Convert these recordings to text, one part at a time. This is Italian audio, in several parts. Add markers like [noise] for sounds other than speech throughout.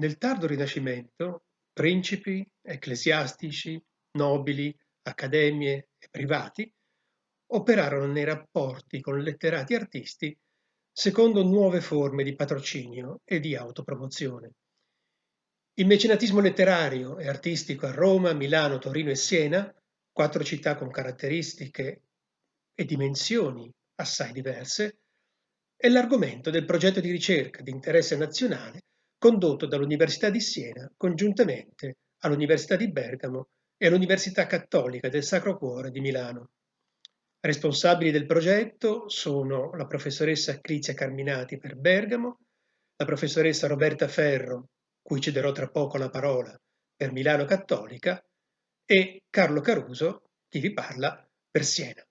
Nel tardo Rinascimento principi, ecclesiastici, nobili, accademie e privati operarono nei rapporti con letterati artisti secondo nuove forme di patrocinio e di autopromozione. Il mecenatismo letterario e artistico a Roma, Milano, Torino e Siena, quattro città con caratteristiche e dimensioni assai diverse, è l'argomento del progetto di ricerca di interesse nazionale condotto dall'Università di Siena congiuntamente all'Università di Bergamo e all'Università Cattolica del Sacro Cuore di Milano. Responsabili del progetto sono la professoressa Crizia Carminati per Bergamo, la professoressa Roberta Ferro, cui cederò tra poco la parola, per Milano Cattolica, e Carlo Caruso, chi vi parla, per Siena.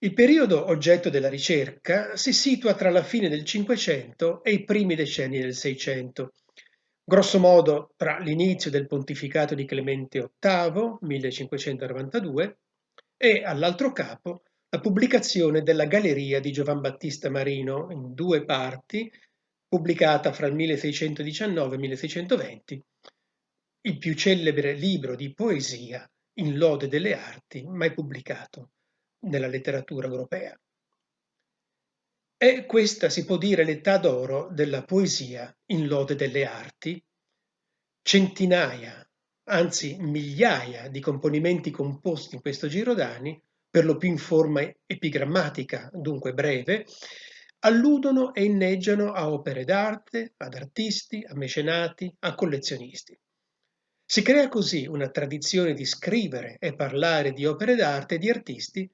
Il periodo oggetto della ricerca si situa tra la fine del Cinquecento e i primi decenni del Seicento, grosso modo tra l'inizio del pontificato di Clemente VIII, 1592, e all'altro capo la pubblicazione della Galleria di Giovan Battista Marino in due parti, pubblicata fra il 1619 e il 1620, il più celebre libro di poesia in lode delle arti mai pubblicato nella letteratura europea. È questa, si può dire, l'età d'oro della poesia in lode delle arti. Centinaia, anzi migliaia di componimenti composti in questo giro d'anni, per lo più in forma epigrammatica, dunque breve, alludono e inneggiano a opere d'arte, ad artisti, a mecenati, a collezionisti. Si crea così una tradizione di scrivere e parlare di opere d'arte e di artisti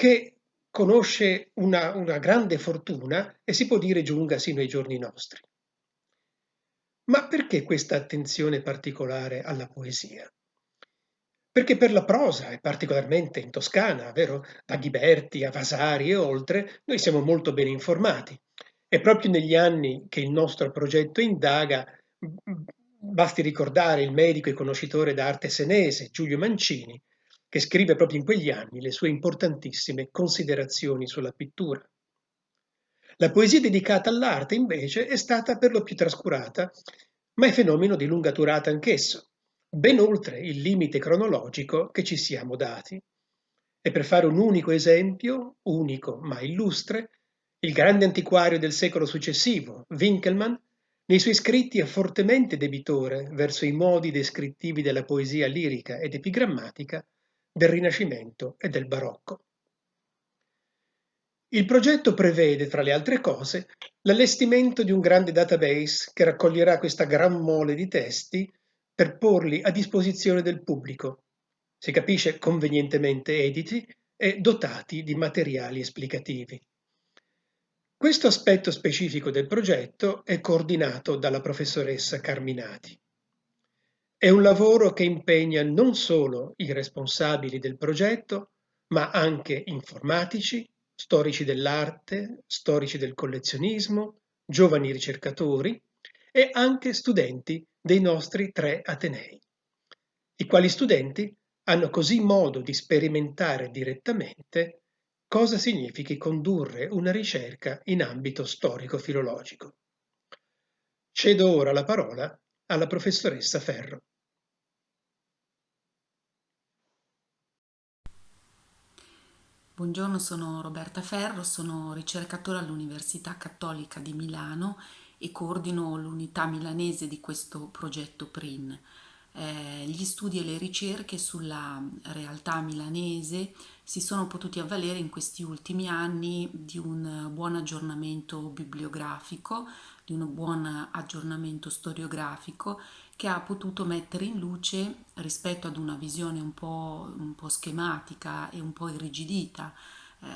che conosce una, una grande fortuna e si può dire giunga sino ai giorni nostri. Ma perché questa attenzione particolare alla poesia? Perché per la prosa, e particolarmente in Toscana, vero? Da Ghiberti a Vasari e oltre, noi siamo molto ben informati. E proprio negli anni che il nostro progetto indaga, basti ricordare il medico e conoscitore d'arte senese Giulio Mancini, che scrive proprio in quegli anni le sue importantissime considerazioni sulla pittura. La poesia dedicata all'arte, invece, è stata per lo più trascurata, ma è fenomeno di lunga durata anch'esso, ben oltre il limite cronologico che ci siamo dati. E per fare un unico esempio, unico ma illustre, il grande antiquario del secolo successivo, Winkelmann, nei suoi scritti è fortemente debitore verso i modi descrittivi della poesia lirica ed epigrammatica del Rinascimento e del Barocco. Il progetto prevede, tra le altre cose, l'allestimento di un grande database che raccoglierà questa gran mole di testi per porli a disposizione del pubblico, si capisce convenientemente editi e dotati di materiali esplicativi. Questo aspetto specifico del progetto è coordinato dalla professoressa Carminati. È un lavoro che impegna non solo i responsabili del progetto, ma anche informatici, storici dell'arte, storici del collezionismo, giovani ricercatori e anche studenti dei nostri tre Atenei, i quali studenti hanno così modo di sperimentare direttamente cosa significhi condurre una ricerca in ambito storico-filologico. Cedo ora la parola alla professoressa Ferro. Buongiorno, sono Roberta Ferro, sono ricercatore all'Università Cattolica di Milano e coordino l'unità milanese di questo progetto PRIN. Eh, gli studi e le ricerche sulla realtà milanese si sono potuti avvalere in questi ultimi anni di un buon aggiornamento bibliografico, di un buon aggiornamento storiografico che ha potuto mettere in luce rispetto ad una visione un po', un po schematica e un po' irrigidita eh,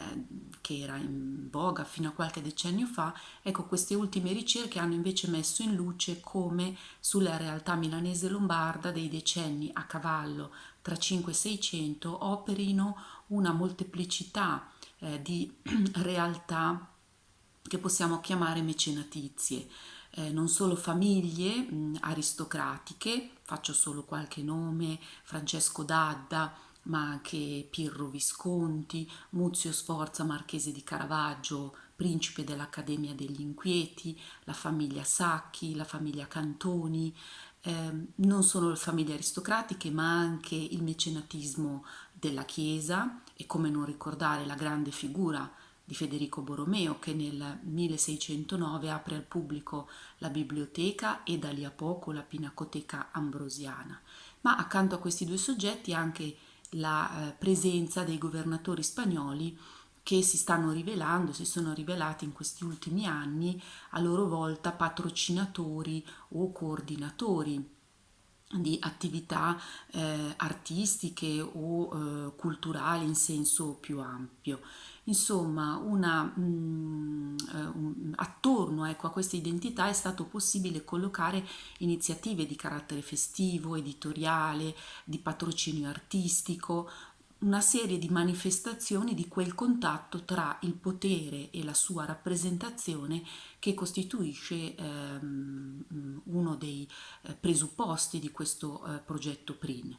che era in voga fino a qualche decennio fa, ecco queste ultime ricerche hanno invece messo in luce come sulla realtà milanese lombarda dei decenni a cavallo tra 5 e 600 operino una molteplicità eh, di [clears throat] realtà che possiamo chiamare mecenatizie eh, non solo famiglie mh, aristocratiche, faccio solo qualche nome, Francesco Dadda, ma anche Pirro Visconti, Muzio Sforza Marchese di Caravaggio, principe dell'Accademia degli Inquieti, la famiglia Sacchi, la famiglia Cantoni, eh, non solo le famiglie aristocratiche ma anche il mecenatismo della Chiesa e come non ricordare la grande figura di Federico Borromeo che nel 1609 apre al pubblico la biblioteca e da lì a poco la Pinacoteca Ambrosiana. Ma accanto a questi due soggetti anche la eh, presenza dei governatori spagnoli che si stanno rivelando, si sono rivelati in questi ultimi anni a loro volta patrocinatori o coordinatori di attività eh, artistiche o eh, culturali in senso più ampio. Insomma, una, mh, mm, eh, un, attorno ecco, a questa identità è stato possibile collocare iniziative di carattere festivo, editoriale, di patrocinio artistico, una serie di manifestazioni di quel contatto tra il potere e la sua rappresentazione che costituisce ehm, uno dei eh, presupposti di questo eh, progetto PRIN.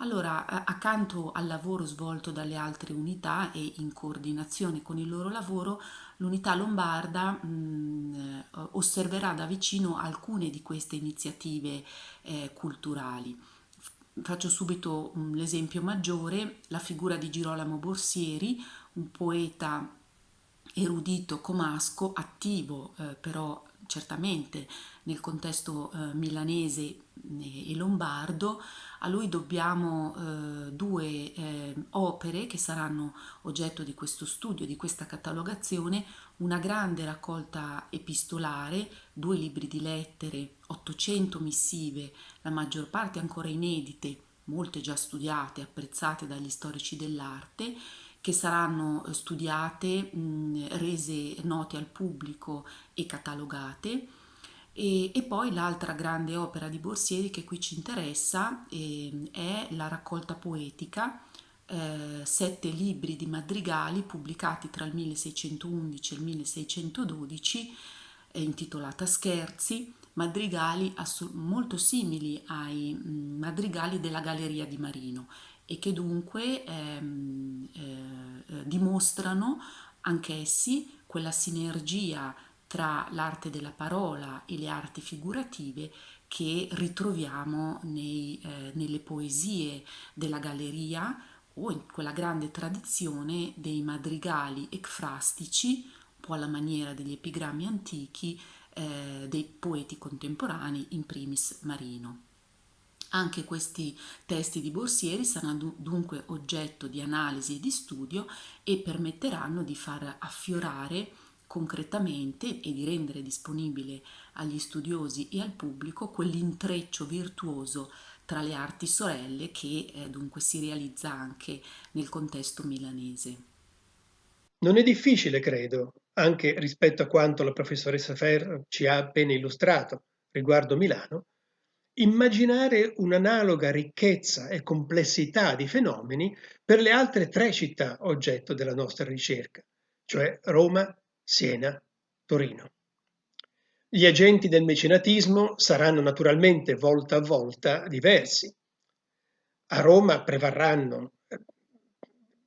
Allora, accanto al lavoro svolto dalle altre unità e in coordinazione con il loro lavoro, l'unità lombarda mh, osserverà da vicino alcune di queste iniziative eh, culturali. Faccio subito l'esempio maggiore, la figura di Girolamo Borsieri, un poeta erudito comasco, attivo eh, però certamente nel contesto eh, milanese e lombardo, a lui dobbiamo eh, due eh, opere che saranno oggetto di questo studio, di questa catalogazione, una grande raccolta epistolare, due libri di lettere, 800 missive, la maggior parte ancora inedite, molte già studiate, apprezzate dagli storici dell'arte, che saranno studiate, mh, rese note al pubblico e catalogate. E, e poi l'altra grande opera di Borsieri che qui ci interessa eh, è la raccolta poetica eh, sette libri di madrigali pubblicati tra il 1611 e il 1612, eh, intitolata Scherzi, madrigali molto simili ai mh, madrigali della Galleria di Marino e che dunque ehm, eh, dimostrano anch'essi quella sinergia tra l'arte della parola e le arti figurative che ritroviamo nei, eh, nelle poesie della galleria o in quella grande tradizione dei madrigali ecfrastici, un po' alla maniera degli epigrammi antichi, eh, dei poeti contemporanei, in primis Marino. Anche questi testi di Borsieri saranno dunque oggetto di analisi e di studio e permetteranno di far affiorare concretamente e di rendere disponibile agli studiosi e al pubblico quell'intreccio virtuoso tra le arti sorelle che eh, dunque si realizza anche nel contesto milanese. Non è difficile, credo, anche rispetto a quanto la professoressa Ferro ci ha appena illustrato riguardo Milano, immaginare un'analoga ricchezza e complessità di fenomeni per le altre tre città oggetto della nostra ricerca, cioè Roma, Siena, Torino. Gli agenti del mecenatismo saranno naturalmente volta a volta diversi. A Roma prevarranno eh,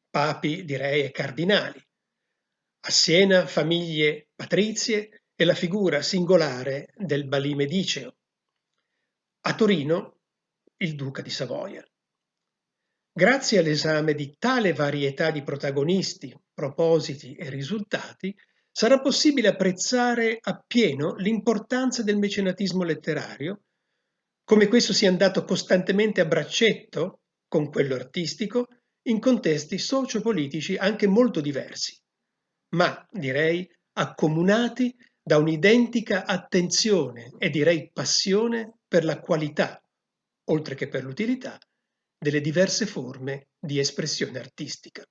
papi, direi, e cardinali. A Siena famiglie patrizie e la figura singolare del Balì Mediceo. A Torino il duca di Savoia. Grazie all'esame di tale varietà di protagonisti, propositi e risultati, sarà possibile apprezzare appieno l'importanza del mecenatismo letterario, come questo sia andato costantemente a braccetto con quello artistico in contesti sociopolitici anche molto diversi, ma direi accomunati da un'identica attenzione e direi passione per la qualità, oltre che per l'utilità, delle diverse forme di espressione artistica.